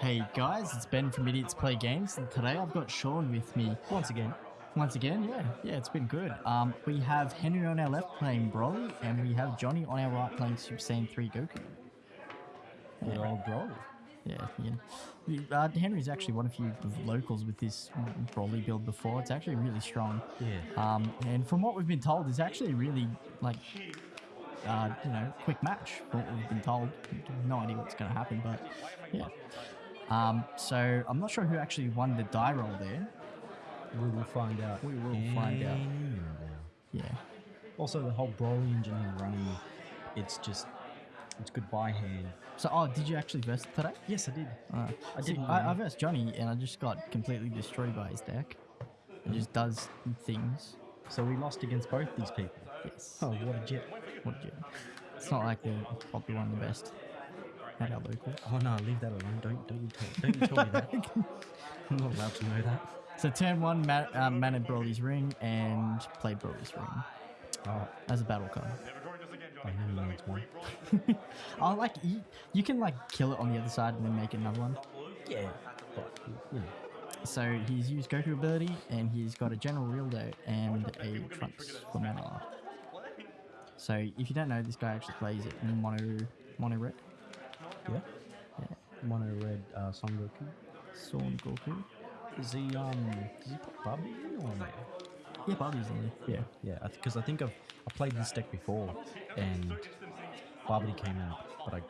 Hey guys, it's Ben from Idiots Play Games, and today I've got Sean with me Once again. once again. Yeah, yeah, it's been good. Um, we have Henry on our left playing Broly, and we have Johnny on our right playing Super Saiyan 3 Goku. Good old Broly. Yeah, yeah. Uh, Henry's actually one of of locals with this Broly build before. It's actually really strong. Yeah. Um, and from what we've been told, it's actually really like, uh, you know, quick match. What we've been told, no idea what's going to happen, but yeah. Um, so I'm not sure who actually won the die roll there. We will find out. We will find out. any minute now. Yeah. Also, the whole Broly engine and running, it's just, it's good by hand. So, oh, did you actually verse today? Yes, I did. Uh, I didn't I. I versed Johnny, and I just got completely destroyed by his deck. It just does things. So we lost against both these people. Yes. Oh, what a jet. What did you? It's not like they're probably one of the best our local. Oh no, leave that alone. Don't don't you tell, don't you tell me that. I'm not allowed to know that. So turn one, ma- uh, Broly's ring and played Broly's ring Oh, as a battle card. I know you it's one. Oh, like you, you can like kill it on the other side and then make another one. Yeah, but know, So he's used Goku ability and he's got a General Rildo and a Trunks for mana. So if you don't know, this guy actually plays it in mono mono red. Yeah. Yeah. Mono red uh, Son Goku. Son Goku. Is he um? Does he put Barbie in or no? Yeah, Bobby's in there. Yeah. Yeah, because I, think I've I played this deck before, and Barbie came out, but I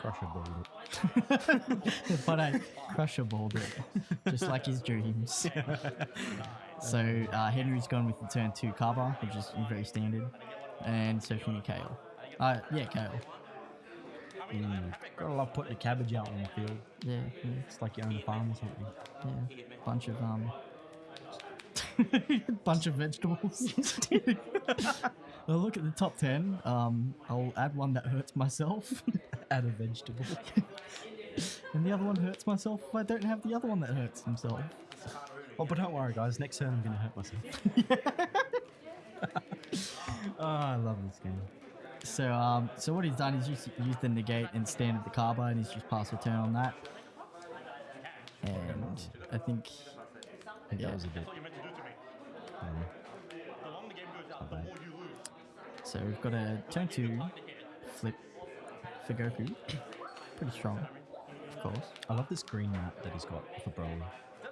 crusher balled it. but I crusher balled it, just like his dreams. so uh, Henry's gone with the turn two cover, which is very standard, and so from Kale. Uh, yeah, Kale. Mm. Gotta love putting the cabbage out on the field. Yeah, yeah, It's like you own a farm or something. yeah. Bunch of um, bunch of vegetables. well, look at the top ten. Um, I'll add one that hurts myself, Add a vegetable. and the other one hurts myself if I don't have the other one that hurts himself. oh, but don't worry, guys. Next turn I'm gonna hurt myself. oh, I love this game. So, um, so what he's done is used, used the negate and standard the carbo, and he's just passed a turn on that. And I think, I think Yeah. that was a bit. Um, not so we've got a turn two flip for Goku. Pretty strong, of course. I love this green map that he's got for Broly.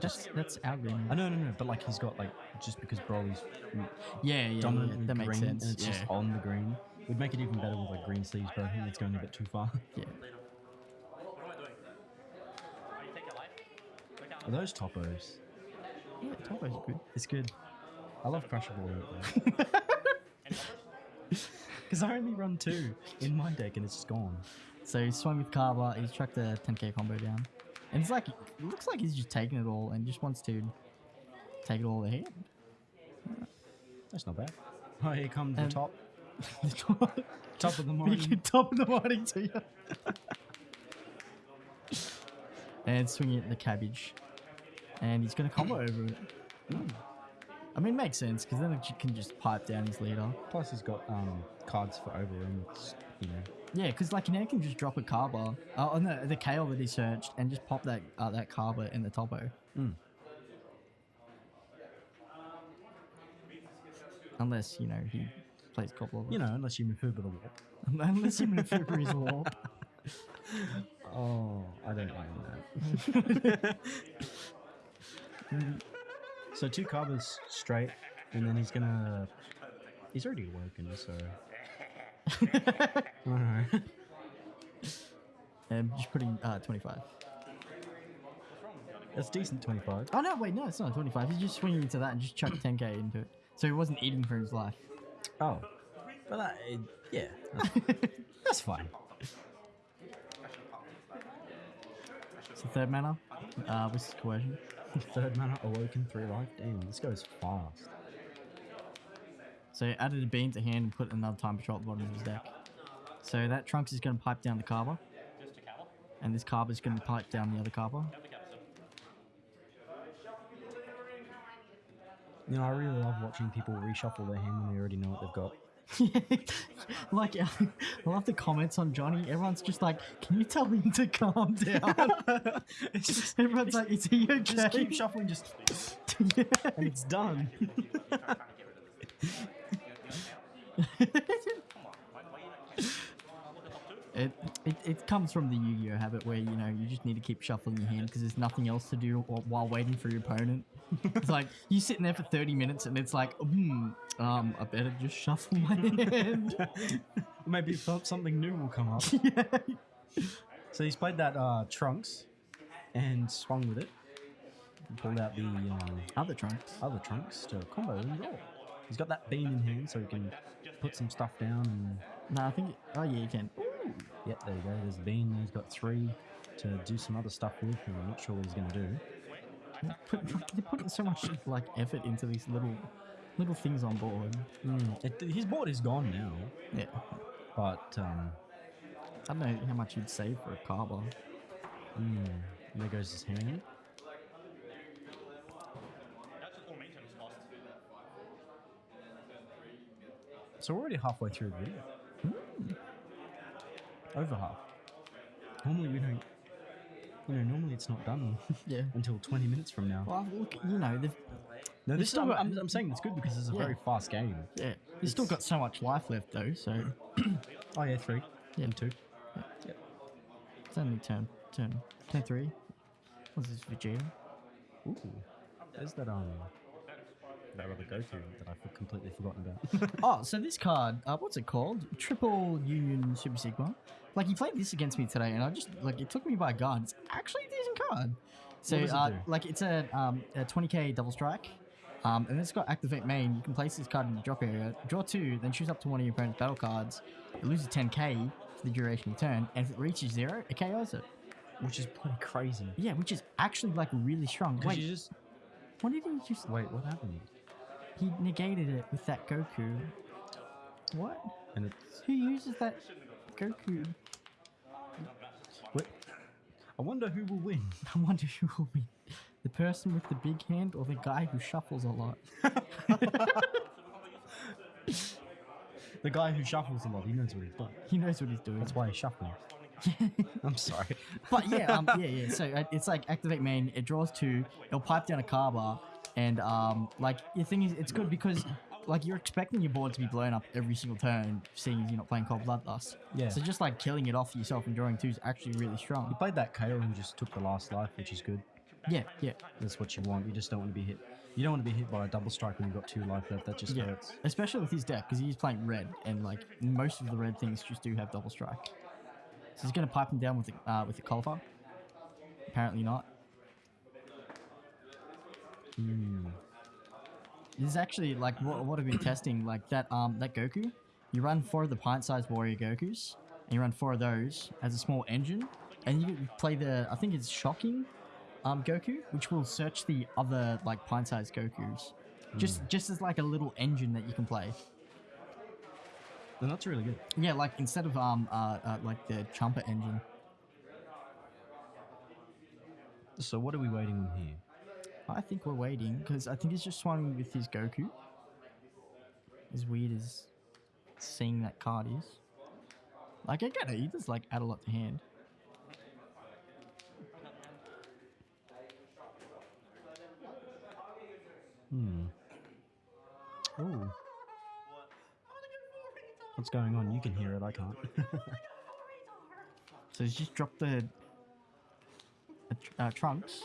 That's that's our green. I know, no, no, but like he's got like just because Broly's Yeah, yeah, yeah, dominantly that makes green sense. and it's yeah, just on the green. Would make it even better with like green sleeves, but I think it's going a bit too far. yeah. Are those Toppos? Yeah, Toppo's good. It's good. I love crushable Because I only run two in my deck and it's just gone. So he swung with Cabba. He's tracked a 10k combo down, and it's like it looks like he's just taking it all and just wants to take it all ahead. That's not bad. Oh, here comes the um, top. top of the morning. top of the morning to you. and swinging it in the cabbage, and he's gonna combo over it. I mean, makes sense because then it can just pipe down his leader. Plus, he's got um, cards for. It's, you know, Yeah, because like now he can just drop a Cabba, uh, on the the kale that he searched, and just pop that uh, that Cabba in the Toppo. Mm. Unless you know he plays Goblin. you know, unless you move with a warp. unless he maneuver his warp. Oh, I don't own that. so two Cabbas straight, and then he's gonna. He's already awoken, so. Alright. and just putting uh, 25. That's decent 25. Oh no, wait, no, it's not 25. He's just swinging into that and just chucked 10k into it. So he wasn't eating for his life. Oh. But that, yeah. That's, that's fine. It's the third mana. Uh, with his coercion. Third mana, awoken, three life. Damn, this goes fast. So he added a bean to hand and put another time patrol at the bottom of his deck. So that Trunks is going to pipe down the Cabba. And this Cabba is going to pipe down the other Cabba. You know, I really love watching people reshuffle their hand when they already know what they've got. like, I love the comments on Johnny. Everyone's just like, "Can you tell him to calm down?" it's just Everyone's like, "Is he okay?" just keep shuffling, just Yeah. and it's done. It, it it comes from the Yu-Gi-Oh habit where you know you just need to keep shuffling your hand because there's nothing else to do while waiting for your opponent. it's like you sitting there for 30 minutes and it's like, hmm, um, I better just shuffle my hand. Maybe something new will come up. yeah. So he's played that uh, trunks and swung with it. Pulled out the um, Other trunks. other trunks to combo and. He's got that bean in hand, so he can put some stuff down. And No, I think. Oh yeah, you can. Yep, there you go. There's the bean. He's got three to do some other stuff with. And I'm not sure what he's going to do. Put, they're putting so much like effort into these little little things on board. Mm, it, his board is gone now, Yeah. but um, I don't know how much you'd save for a Cabba. mm, there goes his hand. So we're already halfway through the video. Over half. Normally we don't. You know, normally it's not done Yeah. until 20 minutes from now. Well, look, you know, they've No, this still I'm, I'm, I'm saying it's good because it's a Yeah. very fast game. yeah, they've still got so much life left though. So Oh yeah, three. Yeah. And two. it's only turn turn turn three. What's this Vegeta? Ooh. There's that um that other go to that I have completely forgotten about. Oh, so this card, uh, what's it called? Triple Union Super Sigma. Like he played this against me today, and I just like it took me by guard. It's actually a decent card. So does it uh, like it's a um a 20k double strike. Um, and it's got activate main. You can place this card in the drop area, draw two, then choose up to one of your opponent's battle cards. It loses 10k for the duration of the turn, and if it reaches zero, it KOs it. Which is pretty crazy. Yeah, which is actually like really strong. Because Wait, you just what did he just? wait, what happened? He negated it with that Goku. What? And it's Who uses that Goku? wait, I wonder who will win. I wonder who will win. The person with the big hand or the guy who shuffles a lot? The guy who shuffles a lot, he knows what he's doing. He knows what he's doing. That's why he's shuffling. I'm sorry. but yeah, um, yeah, yeah. So uh, it's like activate main. It draws two. It'll pipe down a Cabba, and um, like the thing is, it's good because like you're expecting your board to be blown up every single turn, seeing as you're not playing Cold Bloodlust. Yeah. So just like killing it off yourself and drawing two is actually really strong. You played that KO and just took the last life, which is good. Yeah, yeah, That's what you want. You just don't want to be hit. You don't want to be hit by a double strike when you've got two life left. That just yeah. hurts. Especially with his deck because he's playing red, and like most of the red things just do have double strike. So he's gonna pipe him down with the, uh, with the Caulifla. Apparently not. Hmm. This is actually like what, what I've been testing. Like that um that Goku, you run four of the pint-sized warrior Gokus, and you run four of those as a small engine, and you play the I think it's shocking, um Goku, which will search the other like pint-sized Gokus, just just as like a little engine that you can play. Then that's really good. Yeah, like instead of um uh, uh like the Chumper engine. So what are we waiting on here? I think we're waiting because I think he's just swanning with his Goku. As weird as seeing that card is. Like I get it, he does like add a lot to hand. Hmm. Oh. What's going on? You can hear it. I can't. So he's just dropped the uh, trunks.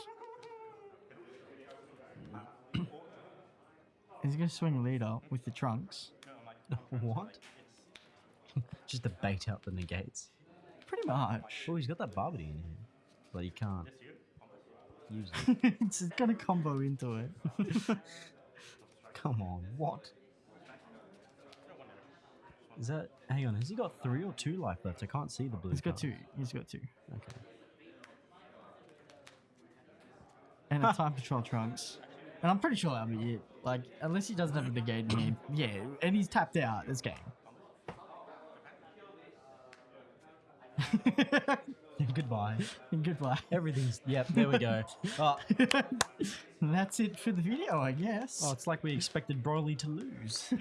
He's gonna swing leader with the trunks. what? just to bait out the negates. Pretty much. Oh, he's got that Barbity in here, but he can't use it. it's gonna combo into it. Come on, what? Is that? Hang on, has he got three or two life left? I can't see the blue. he's got two. He's got two. Okay. and a time patrol trunks. And I'm pretty sure that'll be it. Like, unless he doesn't have a negate in. Yeah, and he's tapped out this game. Goodbye. Goodbye. Everything's. Yep. There we go. oh, that's it for the video, I guess. oh, it's like we expected Broly to lose.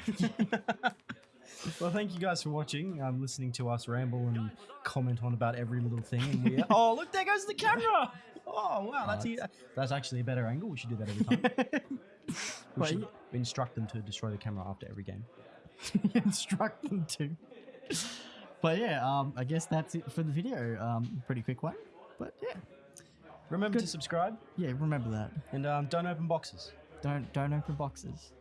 Well, thank you guys for watching. Um, listening to us ramble and comment on about every little thing. Oh, look, there goes the camera. Oh, wow, that's e- that's actually a better angle. We should do that every time. We should instruct them to destroy the camera after every game. instruct them to. But yeah, um, I guess that's it for the video. Um, pretty quick one, but yeah, Remember to subscribe yeah. Remember that. and um, don't open boxes. Don't don't open boxes.